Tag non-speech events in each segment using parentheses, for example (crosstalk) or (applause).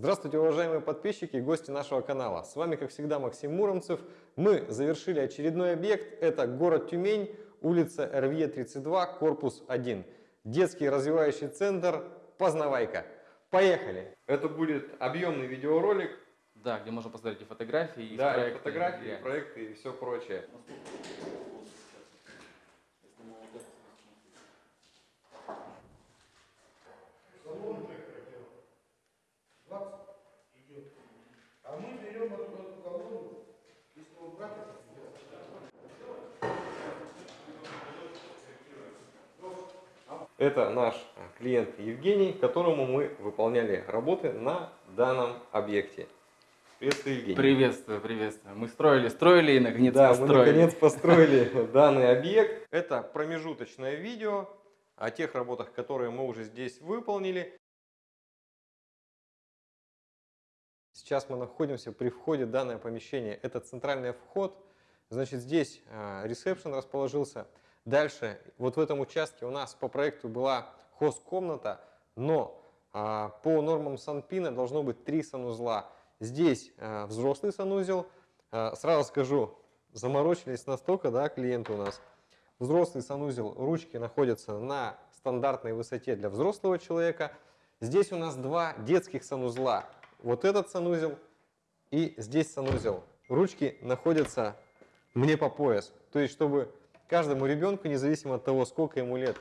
Здравствуйте, уважаемые подписчики и гости нашего канала. С вами, как всегда, Максим Муромцев. Мы завершили очередной объект. Это город Тюмень, улица РВЕ 32, корпус 1. Детский развивающий центр «Познавайка». Поехали! Это будет объемный видеоролик. Да, где можно посмотреть и фотографии, и Да, проекты, фотографии, и- и проекты и все прочее. А мы берем эту, эту колонну, если убрать, это Это наш клиент Евгений, которому мы выполняли работы на данном объекте. Приветствую, Евгений. Приветствую, приветствую. Мы строили, строили и наконец да, мы построили. наконец (laughs) построили данный объект. Это промежуточное видео о тех работах, которые мы уже здесь выполнили. Сейчас мы находимся при входе в данное помещение. Это центральный вход. Значит, здесь ресепшн расположился. Дальше, вот в этом участке у нас по проекту была хост-комната, но а, по нормам Санпина должно быть три санузла. Здесь а, взрослый санузел. А, Сразу скажу, заморочились настолько, да, клиенты у нас. Взрослый санузел, ручки находятся на стандартной высоте для взрослого человека. Здесь у нас два детских санузла. Вот этот санузел и здесь санузел. Ручки находятся мне по пояс. То есть, чтобы каждому ребенку, независимо от того, сколько ему лет,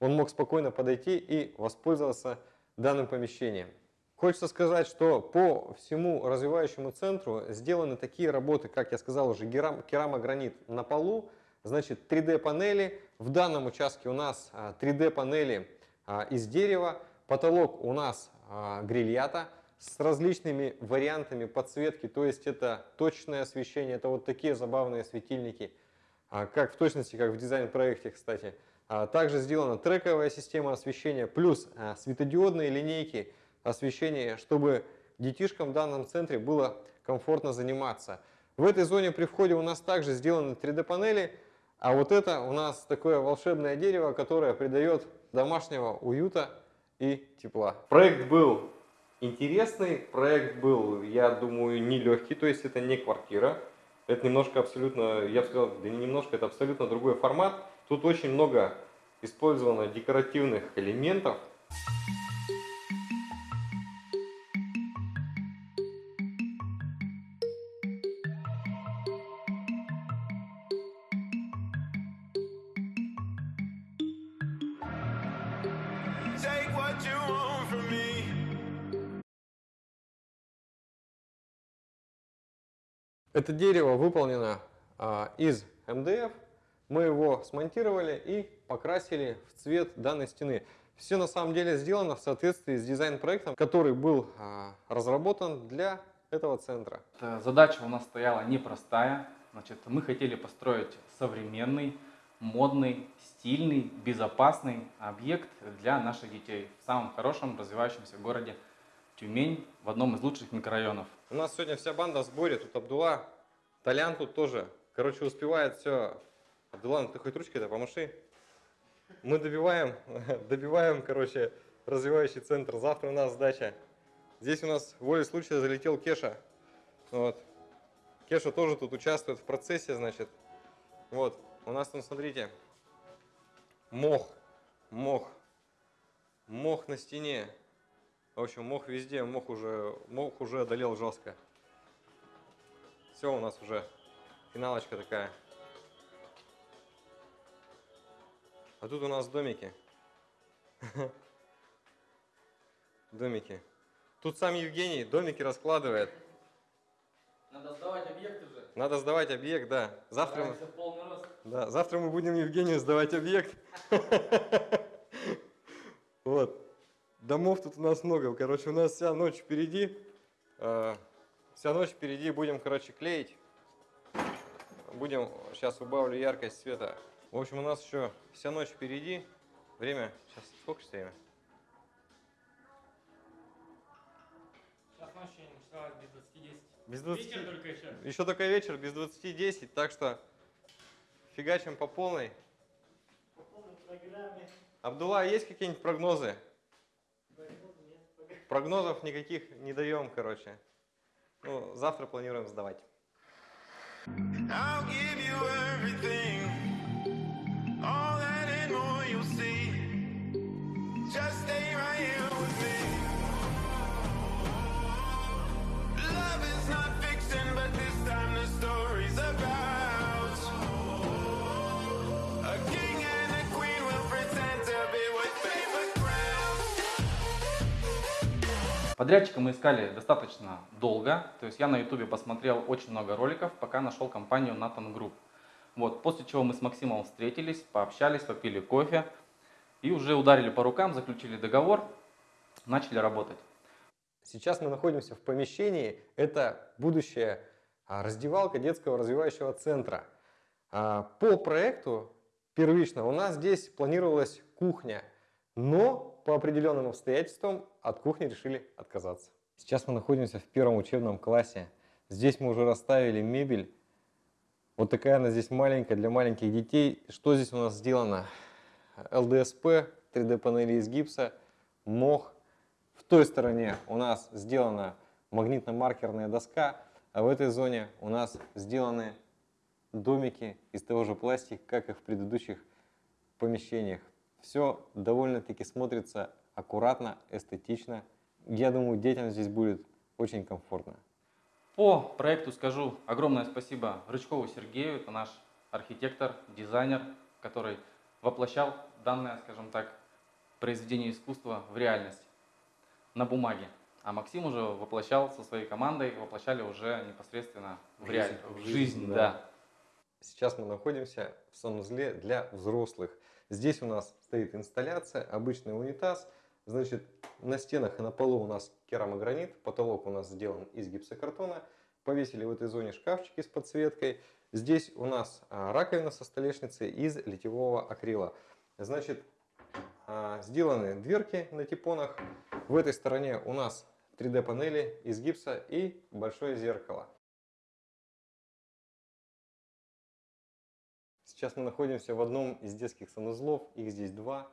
он мог спокойно подойти и воспользоваться данным помещением. Хочется сказать, что по всему развивающему центру сделаны такие работы, как я сказал уже, керамогранит на полу, значит 3D панели. В данном участке у нас 3D панели а, из дерева, потолок у нас а, грильята с различными вариантами подсветки, то есть это точное освещение, это вот такие забавные светильники, а, как в точности, как в дизайн-проекте, кстати. А, Также сделана трековая система освещения, плюс а, светодиодные линейки освещения, чтобы детишкам в данном центре было комфортно заниматься. В этой зоне при входе у нас также сделаны 3D-панели, а вот это у нас такое волшебное дерево, которое придает домашнего уюта и тепла. Проект был интересный, проект был, я думаю, нелегкий, то есть это не квартира, это немножко абсолютно, я бы сказал, да не немножко, это абсолютно другой формат. Тут очень много использовано декоративных элементов. Take what you want from me. Это дерево выполнено а, из МДФ. Мы его смонтировали и покрасили в цвет данной стены. Все на самом деле сделано в соответствии с дизайн-проектом, который был а, разработан для этого центра. Задача у нас стояла непростая. Значит, мы хотели построить современный, модный, стильный, безопасный объект для наших детей в самом хорошем развивающемся городе Тюмень, в одном из лучших микрорайонов. У нас сегодня вся банда в сборе. Тут Абдула, Толян тут тоже. Короче, успевает все. Абдулла, ну ты хоть ручкой-то помаши. Мы добиваем, (laughs) добиваем, короче, развивающий центр. Завтра у нас сдача. Здесь у нас волей случая залетел Кеша. Вот. Кеша тоже тут участвует в процессе, значит. Вот. У нас там, смотрите, мох. Мох. Мох на стене. В общем, мох везде, мох уже, мох уже одолел жестко. Все, у нас уже финалочка такая. А тут у нас домики. (laughs) Домики. Тут сам Евгений домики раскладывает. Надо сдавать объект уже. Надо сдавать объект, да. Завтра мы, да, завтра мы будем Евгению сдавать объект. (laughs) Вот. Домов тут у нас много. Короче, у нас вся ночь впереди. Э, Вся ночь впереди будем, короче, клеить. Будем, сейчас убавлю яркость света. В общем, у нас еще вся ночь впереди. Время, сейчас, сколько сейчас время? Сейчас ночью началась без 20 Без 20. Вечер только еще. Еще только вечер, без 20.10, так что фигачим по полной. по полной программе. Абдулла, есть какие-нибудь прогнозы? Прогнозов никаких не даем, короче. Ну, завтра планируем сдавать. I'll give you everything. Подрядчика мы искали достаточно долго, то есть я на ютубе посмотрел очень много роликов, пока нашел компанию Nathan Group. Вот, после чего мы с Максимом встретились, пообщались, попили кофе и уже ударили по рукам, заключили договор, начали работать. Сейчас мы находимся в помещении, это будущая а, раздевалка детского развивающего центра. А, По проекту первично у нас здесь планировалась кухня, но по определенным обстоятельствам от кухни решили отказаться. Сейчас мы находимся в первом учебном классе. Здесь мы уже расставили мебель. Вот такая она здесь маленькая для маленьких детей. Что здесь у нас сделано? ЛДСП, 3D панели из гипса, мох. В той стороне у нас сделана магнитно-маркерная доска, а в этой зоне у нас сделаны домики из того же пластика, как и в предыдущих помещениях. Все довольно-таки смотрится аккуратно, эстетично. Я думаю, детям здесь будет очень комфортно. По проекту скажу огромное спасибо Рычкову Сергею, это наш архитектор, дизайнер, который воплощал данное, скажем так, произведение искусства в реальность на бумаге. А Максим уже воплощал со своей командой, воплощали уже непосредственно в, В реаль- жизнь, в жизнь, да. да. Сейчас мы находимся в санузле для взрослых. Здесь у нас стоит инсталляция, обычный унитаз. Значит, на стенах и на полу у нас керамогранит, потолок у нас сделан из гипсокартона. Повесили в этой зоне шкафчики с подсветкой. Здесь у нас а, раковина со столешницей из литьевого акрила. Значит, а, сделаны дверки на типонах. В этой стороне у нас 3D панели из гипса и большое зеркало. Сейчас мы находимся в одном из детских санузлов, их здесь два.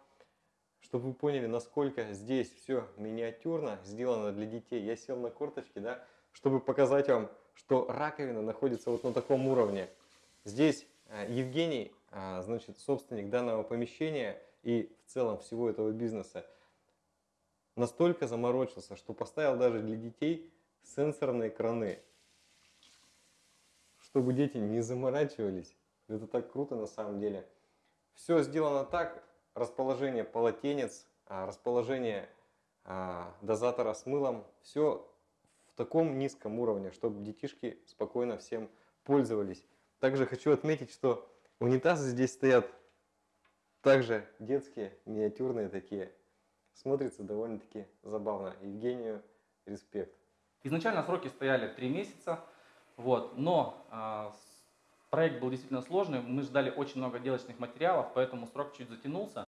Чтобы вы поняли, насколько здесь все миниатюрно, сделано для детей, я сел на корточки, да, чтобы показать вам, что раковина находится вот на таком уровне. Здесь э, Евгений, а, значит, собственник данного помещения и в целом всего этого бизнеса, настолько заморочился, что поставил даже для детей сенсорные краны, чтобы дети не заморачивались. Это так круто на самом деле. Все сделано так, расположение полотенец, а, расположение а, дозатора с мылом, все в таком низком уровне, чтобы детишки спокойно всем пользовались. Также хочу отметить, что унитазы здесь стоят также детские, миниатюрные такие. Смотрится довольно-таки забавно. Евгению респект. Изначально сроки стояли 3 месяца, вот, но с- проект был действительно сложный, мы ждали очень много делочных материалов, поэтому срок чуть затянулся.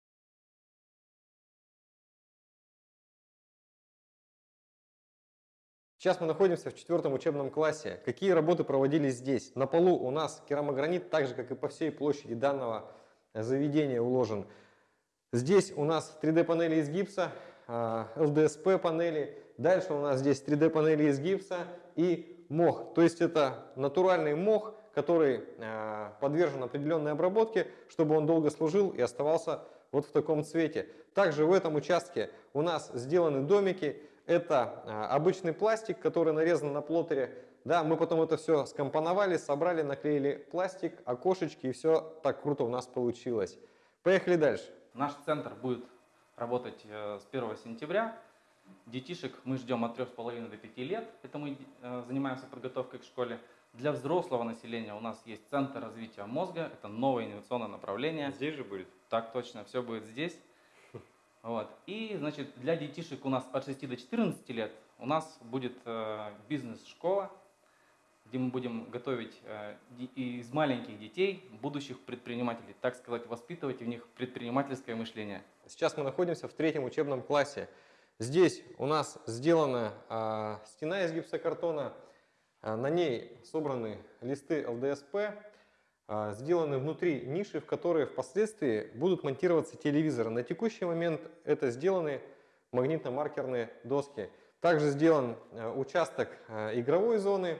Сейчас мы находимся в четвертом учебном классе. Какие работы проводились здесь? На полу у нас керамогранит, так же как и по всей площади данного заведения уложен. Здесь у нас 3D панели из гипса, а, ЛДСП панели. Дальше у нас здесь 3D панели из гипса и мох. То есть это натуральный мох, который а, подвержен определенной обработке, чтобы он долго служил и оставался вот в таком цвете. Также в этом участке у нас сделаны домики. Это а, обычный пластик, который нарезан на плоттере. Да, мы потом это все скомпоновали, собрали, наклеили пластик, окошечки, и все так круто у нас получилось. Поехали дальше. Наш центр будет работать э, с 1 сентября. Детишек мы ждем от 3,5 до 5 лет. Это мы э, занимаемся подготовкой к школе. Для взрослого населения у нас есть Центр развития мозга. Это новое инновационное направление. Здесь же будет. Так точно, все будет здесь. Вот. И, значит, для детишек у нас от 6 до 14 лет у нас будет э, бизнес-школа, где мы будем готовить э, из маленьких детей будущих предпринимателей, так сказать, воспитывать в них предпринимательское мышление. Сейчас мы находимся в третьем учебном классе. Здесь у нас сделана а, стена из гипсокартона, на ней собраны листы ЛДСП, а, сделаны внутри ниши, в которые впоследствии будут монтироваться телевизоры. На текущий момент это сделаны магнитно-маркерные доски. Также сделан э, участок э, игровой зоны.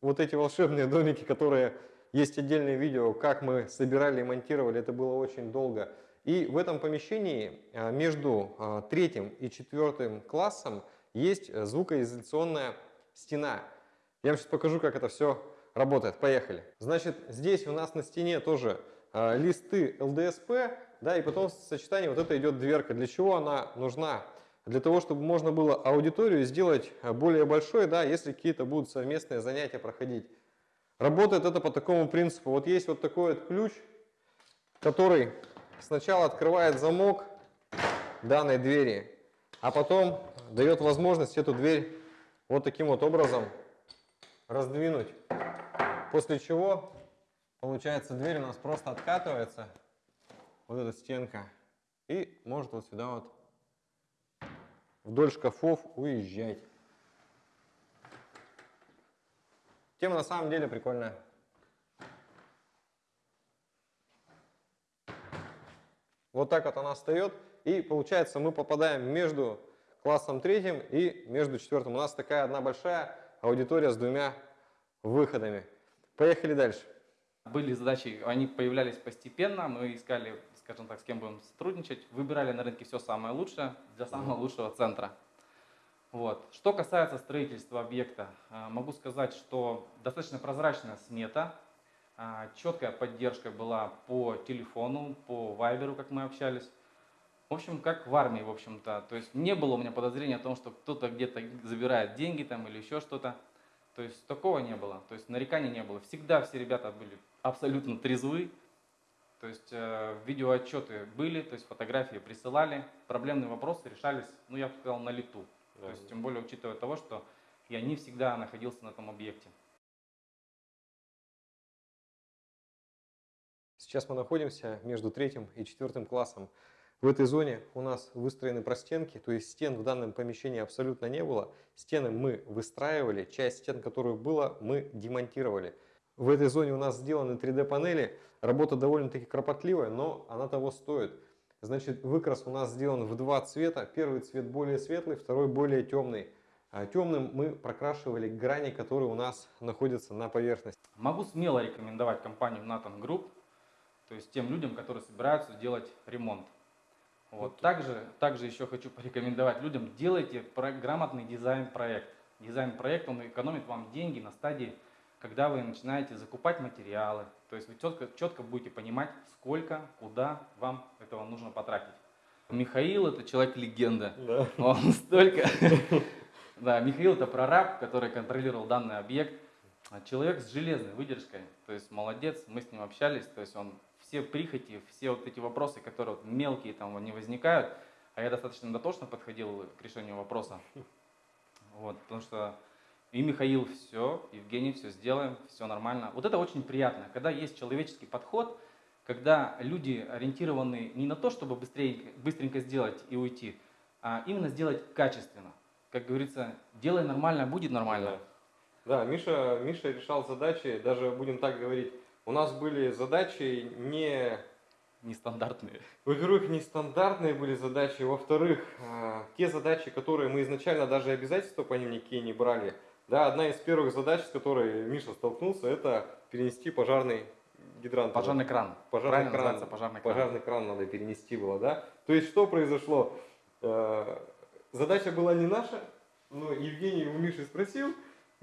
Вот эти волшебные домики, которые есть отдельное видео, как мы собирали и монтировали, это было очень долго. И в этом помещении э, между э, третьим и четвертым классом есть э, звукоизоляционная стена. Я вам сейчас покажу, как это все работает. Поехали. Значит, здесь у нас на стене тоже э, листы ЛДСП, да, и потом в сочетании вот это идет дверка. Для чего она нужна? Для того, чтобы можно было аудиторию сделать э, более большой, да, если какие-то будут совместные занятия проходить. Работает это по такому принципу. Вот есть вот такой вот ключ, который сначала открывает замок данной двери, а потом дает возможность эту дверь вот таким вот образом раздвинуть. После чего, получается, дверь у нас просто откатывается, вот эта стенка, и может вот сюда вот вдоль шкафов уезжать. Тема на самом деле прикольная. Вот так вот она встает. И получается мы попадаем между классом третьим и между четвертым. У нас такая одна большая аудитория с двумя выходами. Поехали дальше. Были задачи, они появлялись постепенно, мы искали, скажем так, с кем будем сотрудничать, выбирали на рынке все самое лучшее для самого лучшего центра. Вот. Что касается строительства объекта, а, могу сказать, что достаточно прозрачная смета, а, четкая поддержка была по телефону, по вайберу, как мы общались. В общем, как в армии, в общем-то. То есть не было у меня подозрения о том, что кто-то где-то забирает деньги там или еще что-то. То есть такого не было. То есть нареканий не было. Всегда все ребята были абсолютно трезвы. То есть э, видеоотчеты были, то есть фотографии присылали, проблемные вопросы решались, ну я бы сказал, на лету. То есть тем более учитывая того, что я не всегда находился на этом объекте. Сейчас мы находимся между третьим и четвертым классом. В этой зоне у нас выстроены простенки, то есть стен в данном помещении абсолютно не было. Стены мы выстраивали, часть стен, которую было, мы демонтировали. В этой зоне у нас сделаны 3D-панели. Работа довольно-таки кропотливая, но она того стоит. Значит, выкрас у нас сделан в два цвета. Первый цвет более светлый, второй более темный. А темным мы прокрашивали грани, которые у нас находятся на поверхности. Могу смело рекомендовать компанию Nathan Group, то есть тем людям, которые собираются делать ремонт. Вот. Также, также еще хочу порекомендовать людям, делайте про- грамотный дизайн-проект. Дизайн-проект, он экономит вам деньги на стадии, когда вы начинаете закупать материалы. То есть вы четко, четко будете понимать, сколько, куда вам этого нужно потратить. Михаил это человек-легенда. Он столько... (laughs) Да, Михаил это прораб, который контролировал данный объект. А Человек с железной выдержкой, то есть молодец, мы с ним общались, то есть он все прихоти, все вот эти вопросы, которые вот мелкие там не возникают, а я достаточно дотошно подходил к решению вопроса. Вот, потому что и Михаил все, Евгений все сделаем, все нормально. Вот это очень приятно, когда есть человеческий подход, когда люди ориентированы не на то, чтобы быстрее, быстренько сделать и уйти, а именно сделать качественно. Как говорится, делай нормально, будет нормально. Да, Миша, Миша решал задачи, даже будем так говорить, у нас были задачи не Нестандартные. Во-первых, нестандартные были задачи, во-вторых, э, те задачи, которые мы изначально даже обязательства по ним никакие не брали. Да, одна из первых задач, с которой Миша столкнулся, это перенести пожарный гидрант. Пожарный кран. Пожарный Правильно кран. пожарный кран. Пожарный кран надо перенести было, да? То есть что произошло? Э, Задача была не наша, но Евгений у Миши спросил,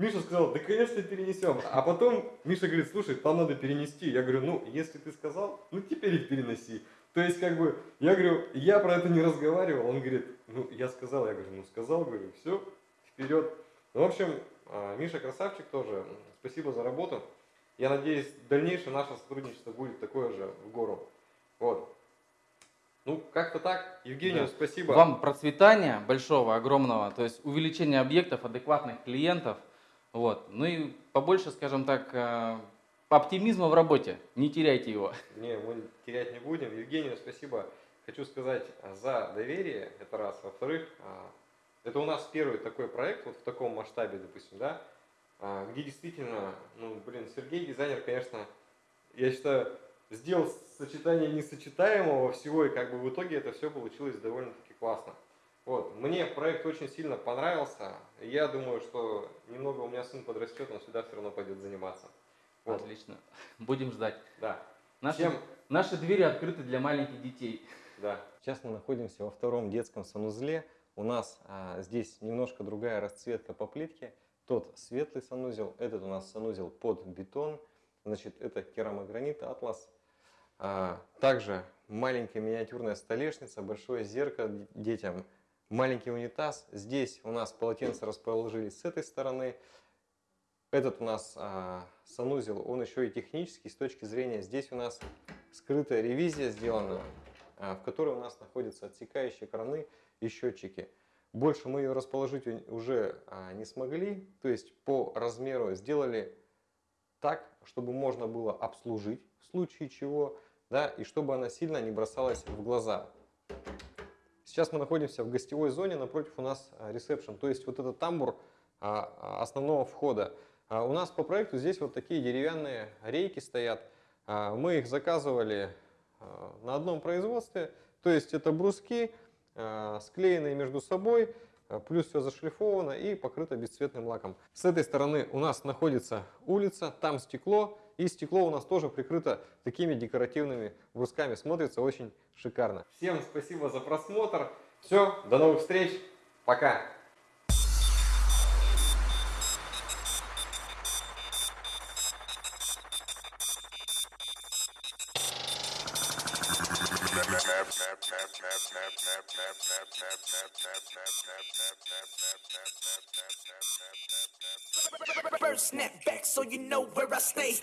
Миша сказал, да конечно перенесем. А потом Миша говорит, слушай, там надо перенести. Я говорю, ну, если ты сказал, ну теперь их переноси. То есть, как бы, я говорю, я про это не разговаривал. Он говорит, ну, я сказал, я говорю, ну, сказал, говорю, все, вперед. Ну, в общем, а, Миша красавчик тоже. Спасибо за работу. Я надеюсь, дальнейшее наше сотрудничество будет такое же в гору. Вот. Ну, как-то так. Евгению, Да. спасибо. Вам процветания большого, огромного, то есть увеличение объектов, адекватных клиентов. Вот. Ну и побольше, скажем так, э, оптимизма в работе. Не теряйте его. (laughs) Не, мы терять не будем. Евгению спасибо. Хочу сказать а, за доверие, это раз. Во-вторых, а, это у нас первый такой проект вот в таком масштабе, допустим, да, где действительно, ну, блин, Сергей дизайнер, конечно, я считаю, сделал сочетание несочетаемого всего, и как бы в итоге это все получилось довольно-таки классно. Вот. Мне проект очень сильно понравился. Я думаю, что немного у меня сын подрастет, он сюда все равно пойдет заниматься. Вот. Отлично. Будем ждать. Да. Наши, Всем- наши двери открыты для маленьких детей. Да. Сейчас мы находимся во втором детском санузле. У нас а, здесь немножко другая расцветка по плитке. Тот светлый санузел, этот у нас санузел под бетон. Значит, это керамогранит Атлас. А, также маленькая миниатюрная столешница, большое зеркало детям, маленький унитаз. Здесь у нас полотенца расположились с этой стороны. Этот у нас а, санузел, он еще и технический с точки зрения. Здесь у нас скрытая ревизия сделана, а, в которой у нас находятся отсекающие краны и счетчики. Больше мы ее расположить уже а, не смогли, то есть по размеру сделали так, чтобы можно было обслужить в случае чего, да, и чтобы она сильно не бросалась в глаза. Сейчас мы находимся в гостевой зоне, напротив у нас а, ресепшн, то есть вот этот тамбур а, а, основного входа. У нас по проекту здесь вот такие деревянные рейки стоят. Мы их заказывали на одном производстве, то есть это бруски, склеенные между собой, плюс все зашлифовано и покрыто бесцветным лаком. С этой стороны у нас находится улица, там стекло, и стекло у нас тоже прикрыто такими декоративными брусками. Смотрится очень шикарно. Всем спасибо за просмотр. Все, до новых встреч. Пока. Snap back so you know where I stay.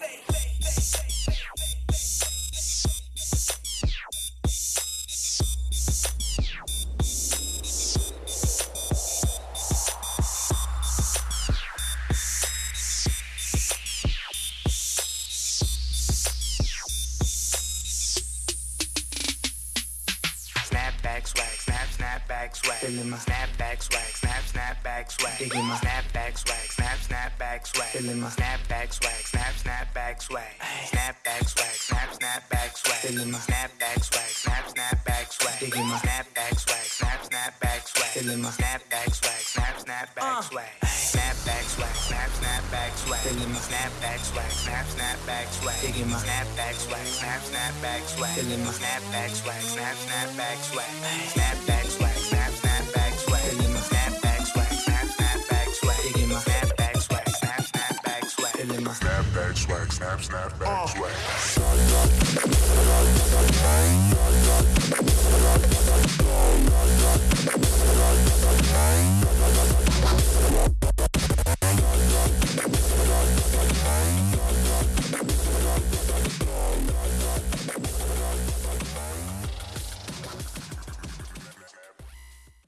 back swag, snap back swag, snap snap back swag, my snap back swag, snap snap back swag, feeling snap back swag, snap snap back swag, snap back swag, snap snap back swag, feeling my snap back swag, snap snap back swag, digging snap back swag, snap snap back swag, snap back swag, snap snap back swag, swag, snap, snap back swag, feeling my snap back swag, snap, snap back swag, digging my snap back swag, snap, snap back swag, feeling my snap back swag, snap, snap back swag, snap back swag, snap, snap back swag, feeling my snap back swag, snap, snap back swag, digging my snap back swag, snap, snap back swag, feeling my snap back swag, snap, snap back swag.